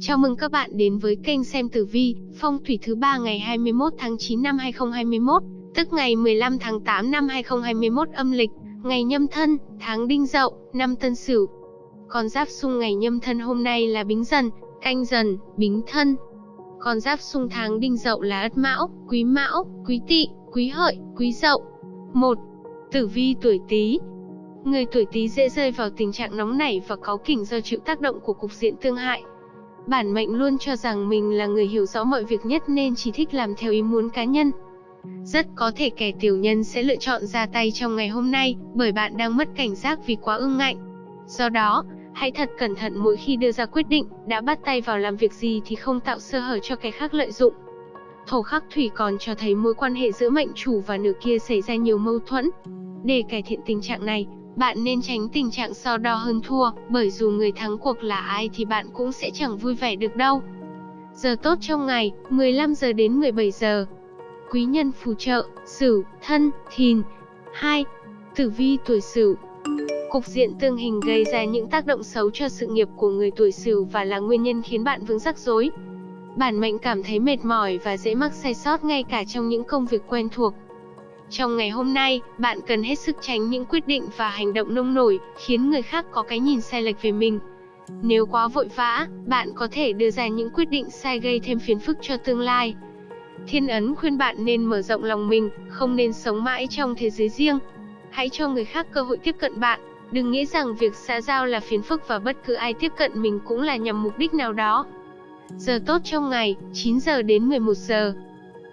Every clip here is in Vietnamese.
Chào mừng các bạn đến với kênh xem tử vi, phong thủy thứ ba ngày 21 tháng 9 năm 2021, tức ngày 15 tháng 8 năm 2021 âm lịch, ngày nhâm thân, tháng đinh dậu, năm tân sửu. Con giáp xung ngày nhâm thân hôm nay là bính dần, canh dần, bính thân. Con giáp xung tháng đinh dậu là ất mão, quý mão, quý tỵ, quý hợi, quý dậu. 1. Tử vi tuổi Tý, Người tuổi Tý dễ rơi vào tình trạng nóng nảy và cáu kỉnh do chịu tác động của cục diện tương hại. Bản mệnh luôn cho rằng mình là người hiểu rõ mọi việc nhất nên chỉ thích làm theo ý muốn cá nhân. Rất có thể kẻ tiểu nhân sẽ lựa chọn ra tay trong ngày hôm nay, bởi bạn đang mất cảnh giác vì quá ương ngạnh. Do đó, hãy thật cẩn thận mỗi khi đưa ra quyết định, đã bắt tay vào làm việc gì thì không tạo sơ hở cho kẻ khác lợi dụng. Thổ khắc thủy còn cho thấy mối quan hệ giữa mệnh chủ và nửa kia xảy ra nhiều mâu thuẫn. Để cải thiện tình trạng này, bạn nên tránh tình trạng so đo hơn thua, bởi dù người thắng cuộc là ai thì bạn cũng sẽ chẳng vui vẻ được đâu. Giờ tốt trong ngày, 15 giờ đến 17 giờ. Quý nhân phù trợ, Sửu, Thân, Thìn. 2. Tử vi tuổi Sửu. Cục diện tương hình gây ra những tác động xấu cho sự nghiệp của người tuổi Sửu và là nguyên nhân khiến bạn vướng rắc rối. Bản mệnh cảm thấy mệt mỏi và dễ mắc sai sót ngay cả trong những công việc quen thuộc. Trong ngày hôm nay, bạn cần hết sức tránh những quyết định và hành động nông nổi, khiến người khác có cái nhìn sai lệch về mình. Nếu quá vội vã, bạn có thể đưa ra những quyết định sai gây thêm phiền phức cho tương lai. Thiên ấn khuyên bạn nên mở rộng lòng mình, không nên sống mãi trong thế giới riêng. Hãy cho người khác cơ hội tiếp cận bạn, đừng nghĩ rằng việc xã giao là phiền phức và bất cứ ai tiếp cận mình cũng là nhằm mục đích nào đó. Giờ tốt trong ngày, 9 giờ đến 11 giờ.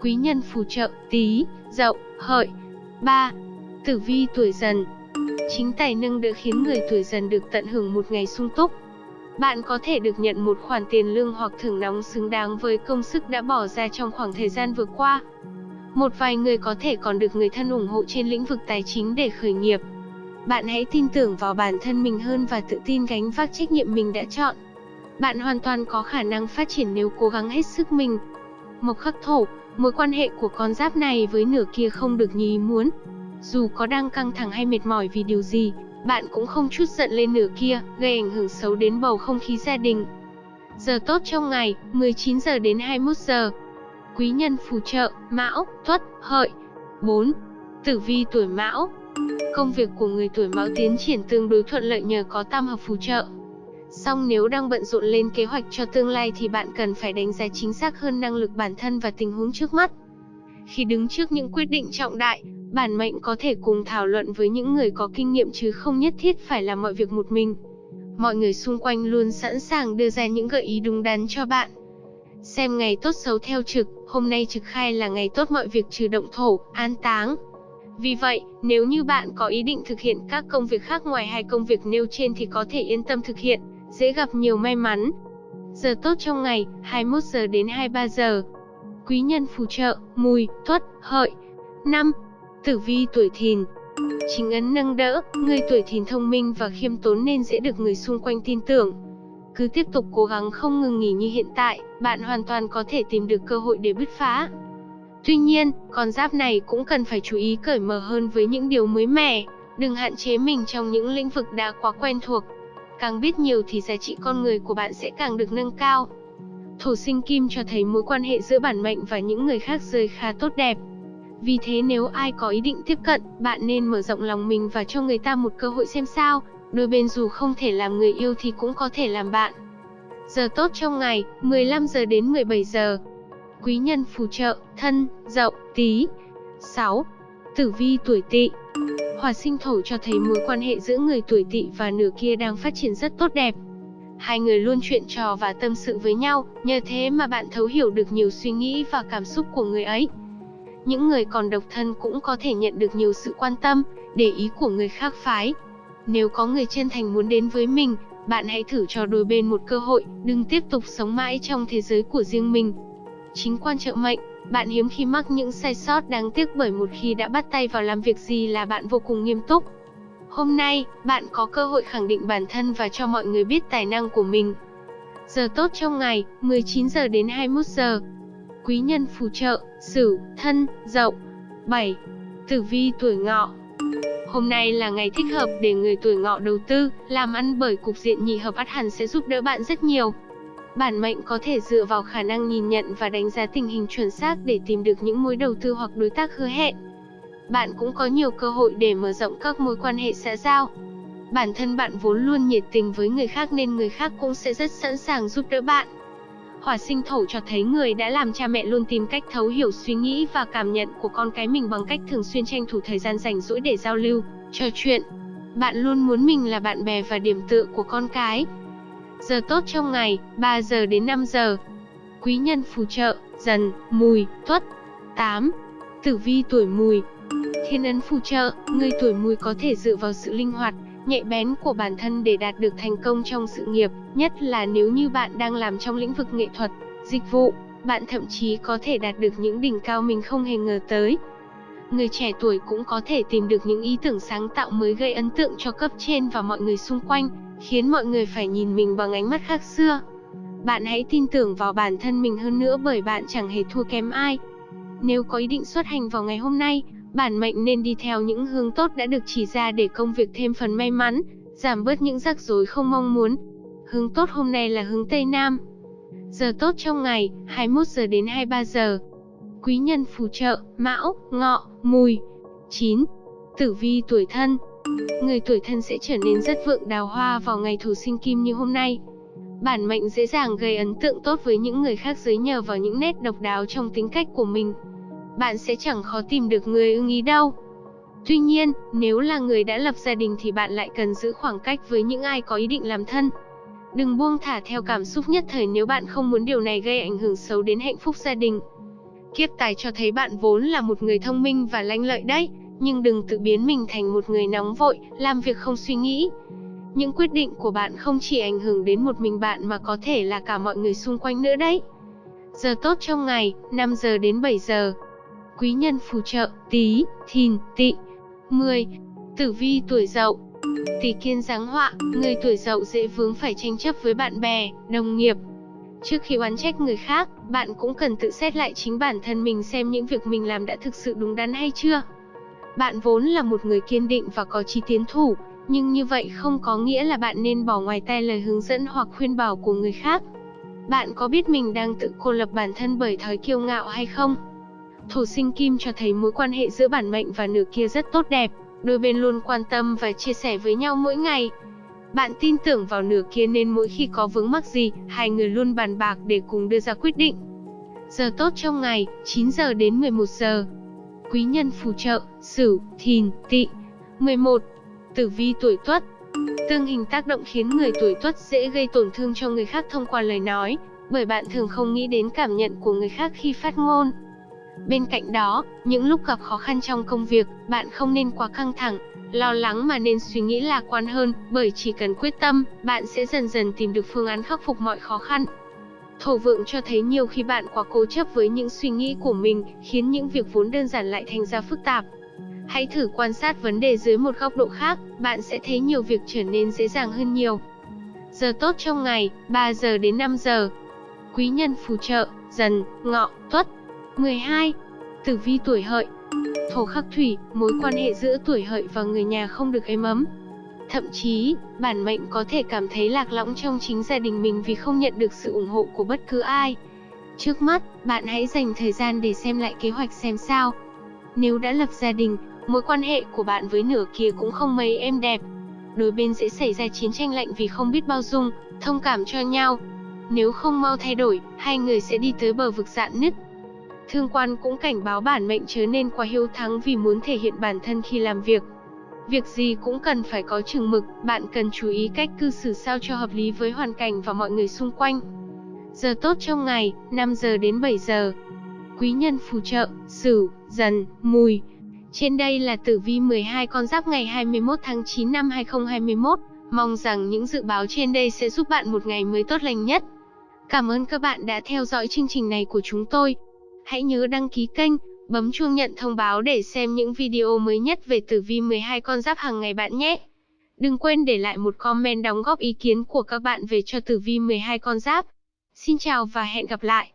Quý nhân phù trợ, tí, dậu, hợi. 3. Tử vi tuổi dần Chính tài nâng đỡ khiến người tuổi dần được tận hưởng một ngày sung túc. Bạn có thể được nhận một khoản tiền lương hoặc thưởng nóng xứng đáng với công sức đã bỏ ra trong khoảng thời gian vừa qua. Một vài người có thể còn được người thân ủng hộ trên lĩnh vực tài chính để khởi nghiệp. Bạn hãy tin tưởng vào bản thân mình hơn và tự tin gánh vác trách nhiệm mình đã chọn. Bạn hoàn toàn có khả năng phát triển nếu cố gắng hết sức mình. Mộc khắc thổ, Mối quan hệ của con giáp này với nửa kia không được như ý muốn. Dù có đang căng thẳng hay mệt mỏi vì điều gì, bạn cũng không chút giận lên nửa kia, gây ảnh hưởng xấu đến bầu không khí gia đình. Giờ tốt trong ngày, 19 giờ đến 21 giờ. Quý nhân phù trợ, Mão, Tuất, Hợi. 4. Tử vi tuổi Mão. Công việc của người tuổi Mão tiến triển tương đối thuận lợi nhờ có tam hợp phù trợ. Song nếu đang bận rộn lên kế hoạch cho tương lai thì bạn cần phải đánh giá chính xác hơn năng lực bản thân và tình huống trước mắt. Khi đứng trước những quyết định trọng đại, bản mệnh có thể cùng thảo luận với những người có kinh nghiệm chứ không nhất thiết phải làm mọi việc một mình. Mọi người xung quanh luôn sẵn sàng đưa ra những gợi ý đúng đắn cho bạn. Xem ngày tốt xấu theo trực, hôm nay trực khai là ngày tốt mọi việc trừ động thổ, an táng. Vì vậy, nếu như bạn có ý định thực hiện các công việc khác ngoài hai công việc nêu trên thì có thể yên tâm thực hiện dễ gặp nhiều may mắn. Giờ tốt trong ngày, 21 giờ đến 23 giờ. Quý nhân phù trợ, mùi, tuất, hợi. 5. Tử vi tuổi thìn Chính ấn nâng đỡ, người tuổi thìn thông minh và khiêm tốn nên dễ được người xung quanh tin tưởng. Cứ tiếp tục cố gắng không ngừng nghỉ như hiện tại, bạn hoàn toàn có thể tìm được cơ hội để bứt phá. Tuy nhiên, con giáp này cũng cần phải chú ý cởi mở hơn với những điều mới mẻ, đừng hạn chế mình trong những lĩnh vực đã quá quen thuộc. Càng biết nhiều thì giá trị con người của bạn sẽ càng được nâng cao. Thổ sinh kim cho thấy mối quan hệ giữa bản mệnh và những người khác rơi khá tốt đẹp. Vì thế nếu ai có ý định tiếp cận, bạn nên mở rộng lòng mình và cho người ta một cơ hội xem sao. Đôi bên dù không thể làm người yêu thì cũng có thể làm bạn. Giờ tốt trong ngày, 15 giờ đến 17 giờ. Quý nhân phù trợ, thân, dậu, tí. 6. Tử vi tuổi tỵ Hỏa sinh thổ cho thấy mối quan hệ giữa người tuổi tỵ và nửa kia đang phát triển rất tốt đẹp. Hai người luôn chuyện trò và tâm sự với nhau, nhờ thế mà bạn thấu hiểu được nhiều suy nghĩ và cảm xúc của người ấy. Những người còn độc thân cũng có thể nhận được nhiều sự quan tâm, để ý của người khác phái. Nếu có người chân thành muốn đến với mình, bạn hãy thử cho đôi bên một cơ hội, đừng tiếp tục sống mãi trong thế giới của riêng mình. Chính quan trợ mệnh bạn hiếm khi mắc những sai sót đáng tiếc bởi một khi đã bắt tay vào làm việc gì là bạn vô cùng nghiêm túc. Hôm nay, bạn có cơ hội khẳng định bản thân và cho mọi người biết tài năng của mình. Giờ tốt trong ngày, 19 giờ đến 21 giờ. Quý nhân phù trợ, Sửu, Thân, Dậu. 7. Tử vi tuổi Ngọ. Hôm nay là ngày thích hợp để người tuổi Ngọ đầu tư, làm ăn bởi cục diện nhị hợp át hẳn sẽ giúp đỡ bạn rất nhiều. Bản mệnh có thể dựa vào khả năng nhìn nhận và đánh giá tình hình chuẩn xác để tìm được những mối đầu tư hoặc đối tác hứa hẹn. Bạn cũng có nhiều cơ hội để mở rộng các mối quan hệ xã giao. Bản thân bạn vốn luôn nhiệt tình với người khác nên người khác cũng sẽ rất sẵn sàng giúp đỡ bạn. Hỏa sinh thổ cho thấy người đã làm cha mẹ luôn tìm cách thấu hiểu suy nghĩ và cảm nhận của con cái mình bằng cách thường xuyên tranh thủ thời gian rảnh rỗi để giao lưu, trò chuyện. Bạn luôn muốn mình là bạn bè và điểm tựa của con cái. Giờ tốt trong ngày, 3 giờ đến 5 giờ. Quý nhân phù trợ, dần, mùi, tuất. 8. Tử vi tuổi mùi Thiên ấn phù trợ, người tuổi mùi có thể dựa vào sự linh hoạt, nhạy bén của bản thân để đạt được thành công trong sự nghiệp, nhất là nếu như bạn đang làm trong lĩnh vực nghệ thuật, dịch vụ, bạn thậm chí có thể đạt được những đỉnh cao mình không hề ngờ tới. Người trẻ tuổi cũng có thể tìm được những ý tưởng sáng tạo mới gây ấn tượng cho cấp trên và mọi người xung quanh, khiến mọi người phải nhìn mình bằng ánh mắt khác xưa. Bạn hãy tin tưởng vào bản thân mình hơn nữa bởi bạn chẳng hề thua kém ai. Nếu có ý định xuất hành vào ngày hôm nay, bản mệnh nên đi theo những hướng tốt đã được chỉ ra để công việc thêm phần may mắn, giảm bớt những rắc rối không mong muốn. Hướng tốt hôm nay là hướng Tây Nam. Giờ tốt trong ngày, 21 giờ đến 23 giờ. Quý nhân phù trợ, Mão, Ngọ, Mùi. 9. Tử vi tuổi thân. Người tuổi thân sẽ trở nên rất vượng đào hoa vào ngày thổ sinh kim như hôm nay. Bản mệnh dễ dàng gây ấn tượng tốt với những người khác dưới nhờ vào những nét độc đáo trong tính cách của mình bạn sẽ chẳng khó tìm được người ưng ý đâu. Tuy nhiên, nếu là người đã lập gia đình thì bạn lại cần giữ khoảng cách với những ai có ý định làm thân. Đừng buông thả theo cảm xúc nhất thời nếu bạn không muốn điều này gây ảnh hưởng xấu đến hạnh phúc gia đình. Kiếp tài cho thấy bạn vốn là một người thông minh và lanh lợi đấy, nhưng đừng tự biến mình thành một người nóng vội, làm việc không suy nghĩ. Những quyết định của bạn không chỉ ảnh hưởng đến một mình bạn mà có thể là cả mọi người xung quanh nữa đấy. Giờ tốt trong ngày, 5 giờ đến 7 giờ quý nhân phù trợ, tí, thìn, Tị, 10. Tử vi tuổi dậu Tỷ kiên giáng họa, người tuổi dậu dễ vướng phải tranh chấp với bạn bè, đồng nghiệp. Trước khi oán trách người khác, bạn cũng cần tự xét lại chính bản thân mình xem những việc mình làm đã thực sự đúng đắn hay chưa. Bạn vốn là một người kiên định và có chí tiến thủ, nhưng như vậy không có nghĩa là bạn nên bỏ ngoài tai lời hướng dẫn hoặc khuyên bảo của người khác. Bạn có biết mình đang tự cô lập bản thân bởi thói kiêu ngạo hay không? Thổ sinh kim cho thấy mối quan hệ giữa bản mệnh và nửa kia rất tốt đẹp, đôi bên luôn quan tâm và chia sẻ với nhau mỗi ngày. Bạn tin tưởng vào nửa kia nên mỗi khi có vướng mắc gì, hai người luôn bàn bạc để cùng đưa ra quyết định. Giờ tốt trong ngày, 9 giờ đến 11 giờ. Quý nhân phù trợ, Sửu, Thìn, Tỵ. 11. Tử vi tuổi Tuất. Tương hình tác động khiến người tuổi Tuất dễ gây tổn thương cho người khác thông qua lời nói, bởi bạn thường không nghĩ đến cảm nhận của người khác khi phát ngôn. Bên cạnh đó, những lúc gặp khó khăn trong công việc, bạn không nên quá căng thẳng, lo lắng mà nên suy nghĩ lạc quan hơn, bởi chỉ cần quyết tâm, bạn sẽ dần dần tìm được phương án khắc phục mọi khó khăn. Thổ vượng cho thấy nhiều khi bạn quá cố chấp với những suy nghĩ của mình, khiến những việc vốn đơn giản lại thành ra phức tạp. Hãy thử quan sát vấn đề dưới một góc độ khác, bạn sẽ thấy nhiều việc trở nên dễ dàng hơn nhiều. Giờ tốt trong ngày, 3 giờ đến 5 giờ. Quý nhân phù trợ, dần, ngọ, tuất. 12. Tử vi tuổi hợi Thổ khắc thủy, mối quan hệ giữa tuổi hợi và người nhà không được êm ấm. Thậm chí, bản mệnh có thể cảm thấy lạc lõng trong chính gia đình mình vì không nhận được sự ủng hộ của bất cứ ai. Trước mắt, bạn hãy dành thời gian để xem lại kế hoạch xem sao. Nếu đã lập gia đình, mối quan hệ của bạn với nửa kia cũng không mấy êm đẹp. Đôi bên sẽ xảy ra chiến tranh lạnh vì không biết bao dung, thông cảm cho nhau. Nếu không mau thay đổi, hai người sẽ đi tới bờ vực dạn nứt. Thương quan cũng cảnh báo bản mệnh chớ nên quá hiếu thắng vì muốn thể hiện bản thân khi làm việc. Việc gì cũng cần phải có chừng mực, bạn cần chú ý cách cư xử sao cho hợp lý với hoàn cảnh và mọi người xung quanh. Giờ tốt trong ngày, 5 giờ đến 7 giờ. Quý nhân phù trợ, Sửu, Dần, Mùi. Trên đây là tử vi 12 con giáp ngày 21 tháng 9 năm 2021. Mong rằng những dự báo trên đây sẽ giúp bạn một ngày mới tốt lành nhất. Cảm ơn các bạn đã theo dõi chương trình này của chúng tôi. Hãy nhớ đăng ký kênh, bấm chuông nhận thông báo để xem những video mới nhất về tử vi 12 con giáp hàng ngày bạn nhé. Đừng quên để lại một comment đóng góp ý kiến của các bạn về cho tử vi 12 con giáp. Xin chào và hẹn gặp lại.